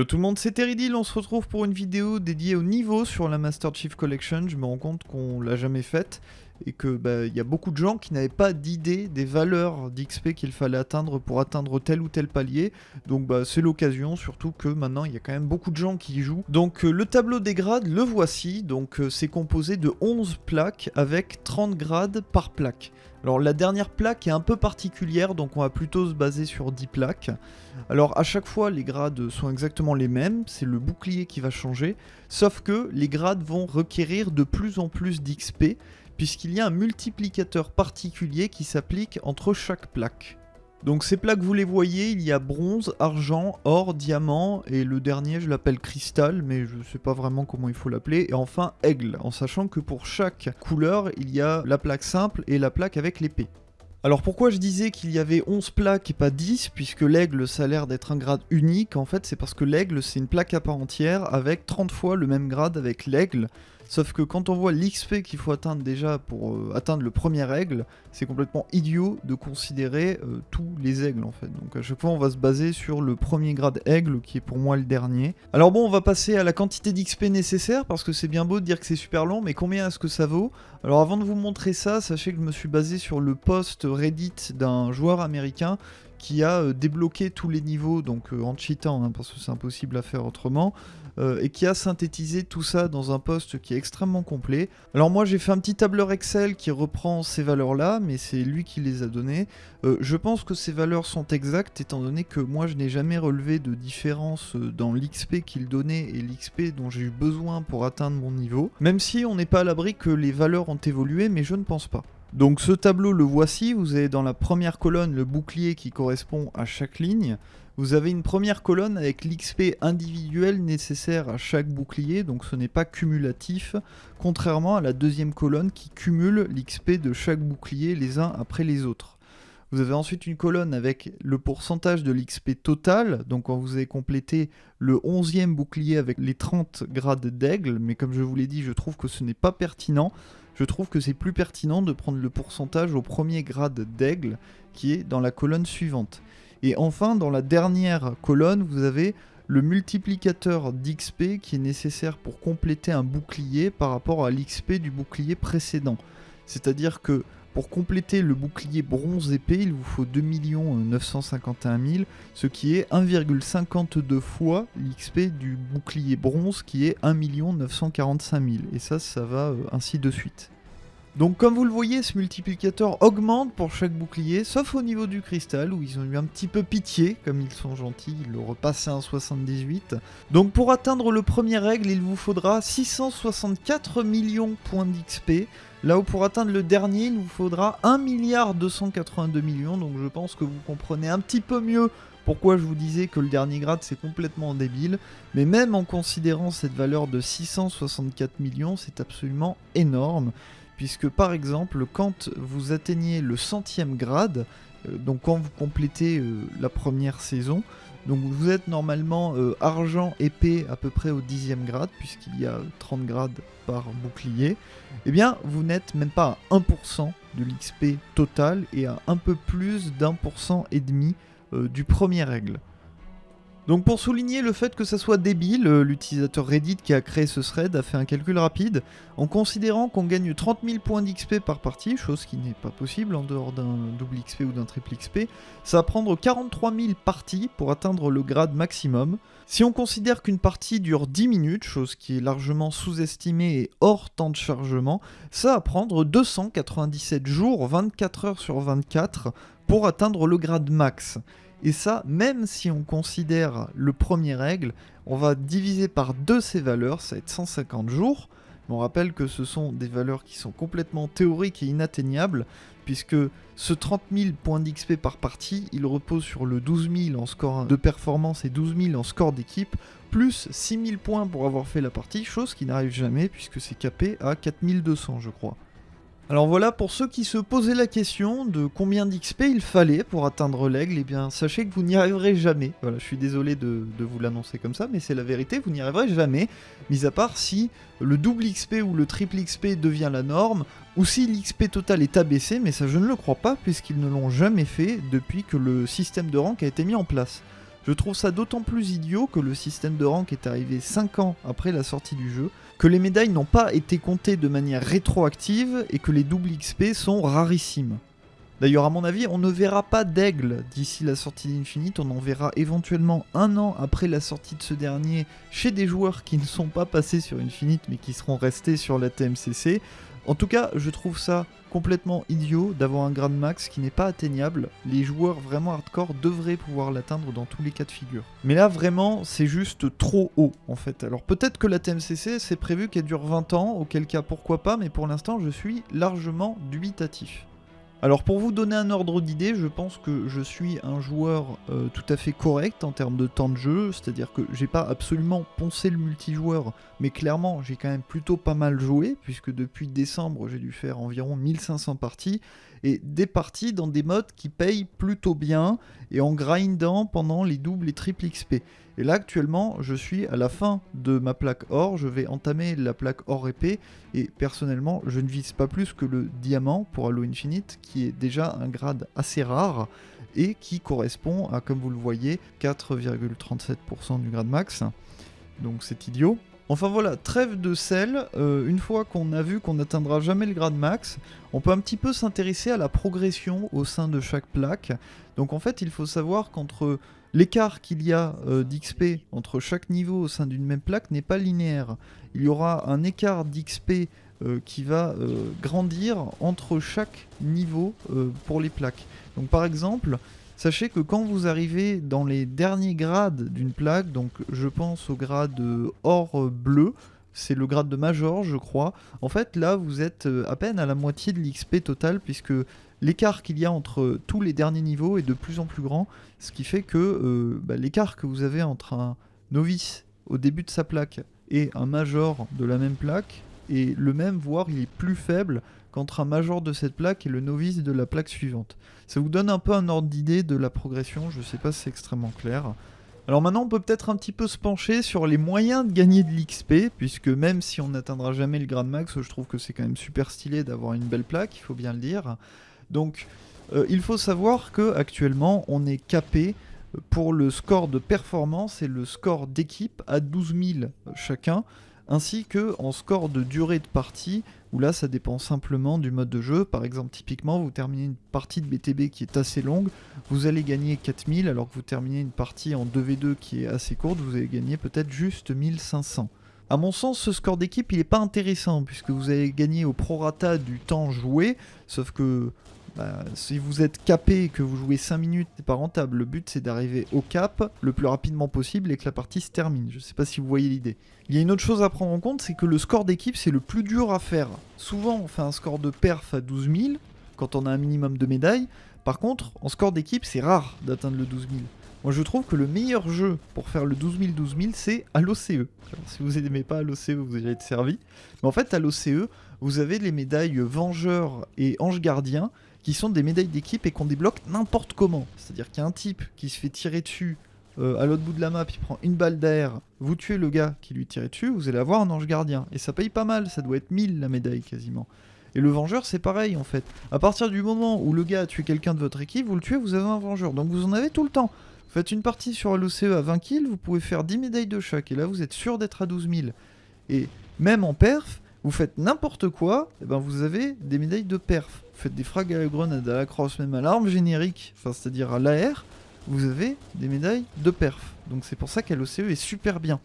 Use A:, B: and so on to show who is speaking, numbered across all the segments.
A: Yo tout le monde, c'est Teridil, on se retrouve pour une vidéo dédiée au niveau sur la Master Chief Collection. Je me rends compte qu'on l'a jamais faite et que bah, il y a beaucoup de gens qui n'avaient pas d'idée des valeurs d'XP qu'il fallait atteindre pour atteindre tel ou tel palier. Donc bah, c'est l'occasion, surtout que maintenant il y a quand même beaucoup de gens qui y jouent. Donc euh, le tableau des grades, le voici. Donc euh, c'est composé de 11 plaques avec 30 grades par plaque. Alors la dernière plaque est un peu particulière, donc on va plutôt se baser sur 10 plaques. Alors à chaque fois les grades sont exactement les mêmes, c'est le bouclier qui va changer, sauf que les grades vont requérir de plus en plus d'XP, puisqu'il y a un multiplicateur particulier qui s'applique entre chaque plaque. Donc ces plaques, vous les voyez, il y a bronze, argent, or, diamant, et le dernier, je l'appelle cristal, mais je ne sais pas vraiment comment il faut l'appeler, et enfin aigle, en sachant que pour chaque couleur, il y a la plaque simple et la plaque avec l'épée. Alors pourquoi je disais qu'il y avait 11 plaques et pas 10, puisque l'aigle ça a l'air d'être un grade unique, en fait c'est parce que l'aigle c'est une plaque à part entière avec 30 fois le même grade avec l'aigle, Sauf que quand on voit l'XP qu'il faut atteindre déjà pour euh, atteindre le premier aigle, c'est complètement idiot de considérer euh, tous les aigles en fait. Donc à chaque fois on va se baser sur le premier grade aigle qui est pour moi le dernier. Alors bon on va passer à la quantité d'XP nécessaire parce que c'est bien beau de dire que c'est super long mais combien est-ce que ça vaut? Alors avant de vous montrer ça, sachez que je me suis basé sur le post Reddit d'un joueur américain qui a euh, débloqué tous les niveaux, donc en cheatant, hein, parce que c'est impossible à faire autrement, euh, et qui a synthétisé tout ça dans un post qui est extrêmement complet. Alors moi j'ai fait un petit tableur Excel qui reprend ces valeurs là, mais c'est lui qui les a données. Euh, je pense que ces valeurs sont exactes étant donné que moi je n'ai jamais relevé de différence euh, dans l'XP qu'il donnait et l'XP dont j'ai eu besoin pour atteindre mon niveau. Même si on n'est pas à l'abri que les valeurs ont évolué, mais je ne pense pas. Donc ce tableau le voici, vous avez dans la première colonne le bouclier qui correspond à chaque ligne. Vous avez une première colonne avec l'XP individuel nécessaire à chaque bouclier, donc ce n'est pas cumulatif, contrairement à la deuxième colonne qui cumule l'XP de chaque bouclier les uns après les autres. Vous avez ensuite une colonne avec le pourcentage de l'XP total, donc quand vous avez complété le 11e bouclier avec les 30 grades d'aigle, mais comme je vous l'ai dit, je trouve que ce n'est pas pertinent. Je trouve que c'est plus pertinent de prendre le pourcentage au premier grade d'aigle, qui est dans la colonne suivante. Et enfin, dans la dernière colonne, vous avez le multiplicateur d'XP qui est nécessaire pour compléter un bouclier par rapport à l'XP du bouclier précédent. C'est-à-dire que pour compléter le bouclier bronze épée, il vous faut 2 951 000, ce qui est 1,52 fois l'XP du bouclier bronze qui est 1 945 000. Et ça, ça va euh, ainsi de suite. Donc comme vous le voyez, ce multiplicateur augmente pour chaque bouclier, sauf au niveau du cristal, où ils ont eu un petit peu pitié, comme ils sont gentils, ils l'ont repassé à 78. Donc pour atteindre le premier règle, il vous faudra 664 millions points d'XP, là où pour atteindre le dernier, il vous faudra 1 milliard 282 millions, donc je pense que vous comprenez un petit peu mieux pourquoi je vous disais que le dernier grade c'est complètement débile, mais même en considérant cette valeur de 664 millions, c'est absolument énorme puisque par exemple quand vous atteignez le centième grade, euh, donc quand vous complétez euh, la première saison, donc vous êtes normalement euh, argent épée à peu près au dixième grade, puisqu'il y a 30 grades par bouclier, eh bien vous n'êtes même pas à 1% de l'XP total et à un peu plus d'un pour cent et demi du premier règle. Donc pour souligner le fait que ça soit débile, euh, l'utilisateur Reddit qui a créé ce thread a fait un calcul rapide en considérant qu'on gagne 30 000 points d'XP par partie, chose qui n'est pas possible en dehors d'un double XP ou d'un triple XP. Ça va prendre 43 000 parties pour atteindre le grade maximum. Si on considère qu'une partie dure 10 minutes, chose qui est largement sous-estimée et hors temps de chargement, ça va prendre 297 jours, 24 heures sur 24 pour atteindre le grade max. Et ça, même si on considère le premier règle, on va diviser par deux ces valeurs, ça va être 150 jours. on rappelle que ce sont des valeurs qui sont complètement théoriques et inatteignables, puisque ce 30 000 points d'XP par partie, il repose sur le 12 000 en score de performance et 12 000 en score d'équipe, plus 6 000 points pour avoir fait la partie, chose qui n'arrive jamais puisque c'est capé à 4200 je crois. Alors voilà, pour ceux qui se posaient la question de combien d'XP il fallait pour atteindre l'aigle, eh bien sachez que vous n'y arriverez jamais. Voilà, je suis désolé de, vous l'annoncer comme ça, mais c'est la vérité, vous n'y arriverez jamais, mis à part si le double XP ou le triple XP devient la norme, ou si l'XP total est abaissé, mais ça je ne le crois pas, puisqu'ils ne l'ont jamais fait depuis que le système de rank a été mis en place. Je trouve ça d'autant plus idiot que le système de rank est arrivé 5 ans après la sortie du jeu, que les médailles n'ont pas été comptées de manière rétroactive et que les doubles XP sont rarissimes. D'ailleurs, à mon avis, on ne verra pas d'aigle d'ici la sortie d'Infinite, on en verra éventuellement un an après la sortie de ce dernier chez des joueurs qui ne sont pas passés sur Infinite mais qui seront restés sur la TMCC. En tout cas, je trouve ça complètement idiot d'avoir un grade max qui n'est pas atteignable. Les joueurs vraiment hardcore devraient pouvoir l'atteindre dans tous les cas de figure. Mais là, vraiment, c'est juste trop haut, en fait. Alors peut-être que la TMCC, c'est prévu qu'elle dure 20 ans, auquel cas pourquoi pas, mais pour l'instant, je suis largement dubitatif. Alors pour vous donner un ordre d'idée, je pense que je suis un joueur euh, tout à fait correct en termes de temps de jeu, c'est-à-dire que j'ai pas absolument poncé le multijoueur, mais clairement j'ai quand même plutôt pas mal joué, puisque depuis décembre j'ai dû faire environ 1500 parties, et des parties dans des modes qui payent plutôt bien, et en grindant pendant les doubles et triples XP. Et là actuellement je suis à la fin de ma plaque or, je vais entamer la plaque or épée et personnellement je ne vise pas plus que le diamant pour Halo Infinite qui est déjà un grade assez rare et qui correspond à comme vous le voyez 4,37% du grade max. Donc c'est idiot. Enfin voilà, trêve de sel, euh, une fois qu'on a vu qu'on n'atteindra jamais le grade max, on peut un petit peu s'intéresser à la progression au sein de chaque plaque. Donc en fait il faut savoir qu'entre L'écart qu'il y a euh, d'XP entre chaque niveau au sein d'une même plaque n'est pas linéaire. Il y aura un écart d'XP euh, qui va grandir entre chaque niveau pour les plaques. Donc par exemple, sachez que quand vous arrivez dans les derniers grades d'une plaque, donc je pense au grade or bleu, c'est le grade de Major je crois, en fait là vous êtes à peine à la moitié de l'XP total puisque l'écart qu'il y a entre tous les derniers niveaux est de plus en plus grand, ce qui fait que euh, bah, l'écart que vous avez entre un novice au début de sa plaque et un major de la même plaque est le même, voire il est plus faible qu'entre un major de cette plaque et le novice de la plaque suivante. Ça vous donne un peu un ordre d'idée de la progression, je sais pas si c'est extrêmement clair. Alors maintenant on peut peut-être un petit peu se pencher sur les moyens de gagner de l'XP, puisque même si on n'atteindra jamais le grade max, je trouve que c'est quand même super stylé d'avoir une belle plaque, il faut bien le dire. Donc euh, il faut savoir que actuellement on est capé pour le score de performance et le score d'équipe à 12 000 chacun, ainsi que en score de durée de partie, où là ça dépend simplement du mode de jeu. Par exemple, typiquement, vous terminez une partie de BTB qui est assez longue, vous allez gagner 4000, alors que vous terminez une partie en 2v2 qui est assez courte, vous allez gagner peut-être juste 1500. A mon sens, ce score d'équipe, il n'est pas intéressant, puisque vous allez gagner au prorata du temps joué, sauf que bah, si vous êtes capé et que vous jouez 5 minutes, c'est pas rentable. Le but c'est d'arriver au cap le plus rapidement possible et que la partie se termine. Je sais pas si vous voyez l'idée. Il y a une autre chose à prendre en compte, c'est que le score d'équipe c'est le plus dur à faire. Souvent on fait un score de perf à 12 000 quand on a un minimum de médailles. Par contre, en score d'équipe c'est rare d'atteindre le 12 000. Moi je trouve que le meilleur jeu pour faire le 12 000 12 000 c'est à l'OCE. Si vous n'aimez pas à l'OCE vous allez être servi. Mais en fait à l'OCE vous avez les médailles Vengeur et Ange Gardien qui sont des médailles d'équipe et qu'on débloque n'importe comment. C'est-à-dire qu'il y a un type qui se fait tirer dessus euh, à l'autre bout de la map, il prend une balle d'air, vous tuez le gars qui lui tirait dessus, vous allez avoir un ange gardien. Et ça paye pas mal, ça doit être 1000 la médaille quasiment. Et le vengeur c'est pareil en fait. À partir du moment où le gars a tué quelqu'un de votre équipe, vous le tuez, vous avez un vengeur. Donc vous en avez tout le temps. Vous faites une partie sur l'OCE à 20 kills, vous pouvez faire 10 médailles de chaque. Et là vous êtes sûr d'être à 12 000. Et même en perf, vous faites n'importe quoi, et ben vous avez des médailles de perf. Vous faites des frags à la grenade, à la crosse, même à l'arme générique, c'est-à-dire à, l'AR, vous avez des médailles de perf. Donc c'est pour ça qu'Halo-CE est super bien.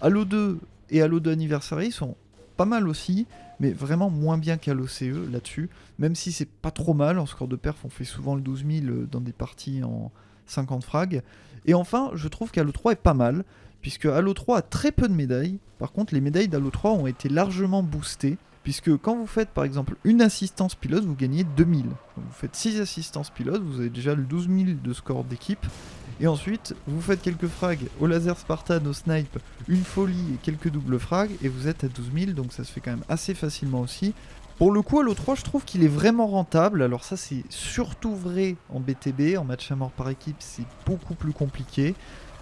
A: Halo 2 et Halo 2 Anniversary sont pas mal aussi, mais vraiment moins bien qu'Halo-CE là-dessus. Même si c'est pas trop mal, en score de perf on fait souvent le 12 000 dans des parties en 50 frags. Et enfin, je trouve qu'Halo 3 est pas mal puisque Halo 3 a très peu de médailles. Par contre, les médailles d'Halo 3 ont été largement boostées, puisque quand vous faites par exemple une assistance pilote, vous gagnez 2000. vous faites 6 assistances pilotes, vous avez déjà le 12 000 de score d'équipe. Et ensuite, vous faites quelques frags au laser Spartan, au snipe, une folie et quelques doubles frags, et vous êtes à 12 000, donc ça se fait quand même assez facilement aussi. Pour le coup, Halo 3, je trouve qu'il est vraiment rentable. Alors ça, c'est surtout vrai en BTB. En match à mort par équipe, c'est beaucoup plus compliqué.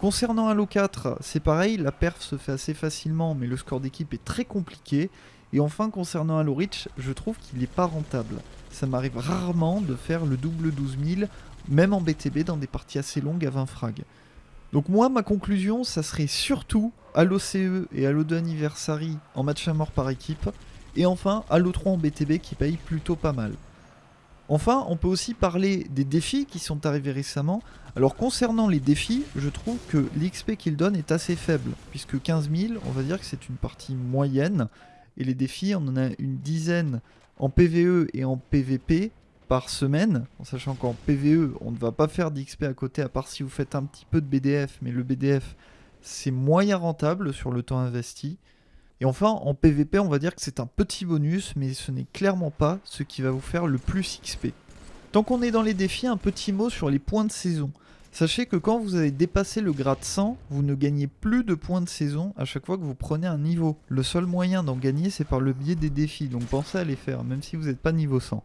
A: Concernant Halo 4, c'est pareil, la perf se fait assez facilement, mais le score d'équipe est très compliqué. Et enfin, concernant Halo Reach, je trouve qu'il n'est pas rentable. Ça m'arrive rarement de faire le double 12 000, même en BTB, dans des parties assez longues à 20 frags. Donc moi, ma conclusion, ça serait surtout Halo CE et Halo 2 Anniversary en match à mort par équipe, et enfin Halo 3 en BTB qui paye plutôt pas mal. Enfin, on peut aussi parler des défis qui sont arrivés récemment. Alors concernant les défis, je trouve que l'XP qu'ils donnent est assez faible, puisque 15 000, on va dire que c'est une partie moyenne, et les défis, on en a une dizaine en PVE et en PVP par semaine, en sachant qu'en PVE, on ne va pas faire d'XP à côté, à part si vous faites un petit peu de BDF, mais le BDF, c'est moyen rentable sur le temps investi. Et enfin, en PvP, on va dire que c'est un petit bonus, mais ce n'est clairement pas ce qui va vous faire le plus XP. Tant qu'on est dans les défis, un petit mot sur les points de saison. Sachez que quand vous avez dépassé le grade 100, vous ne gagnez plus de points de saison à chaque fois que vous prenez un niveau. Le seul moyen d'en gagner, c'est par le biais des défis, donc pensez à les faire, même si vous n'êtes pas niveau 100.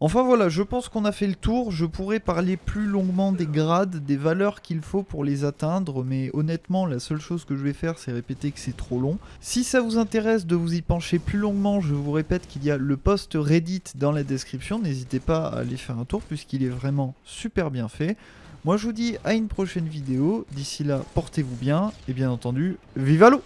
A: Enfin voilà, je pense qu'on a fait le tour. Je pourrais parler plus longuement des grades, des valeurs qu'il faut pour les atteindre, mais honnêtement, la seule chose que je vais faire, c'est répéter que c'est trop long. Si ça vous intéresse de vous y pencher plus longuement, je vous répète qu'il y a le post Reddit dans la description. N'hésitez pas à aller faire un tour, puisqu'il est vraiment super bien fait. Moi, je vous dis à une prochaine vidéo. D'ici là, portez-vous bien, et bien entendu, vive l'eau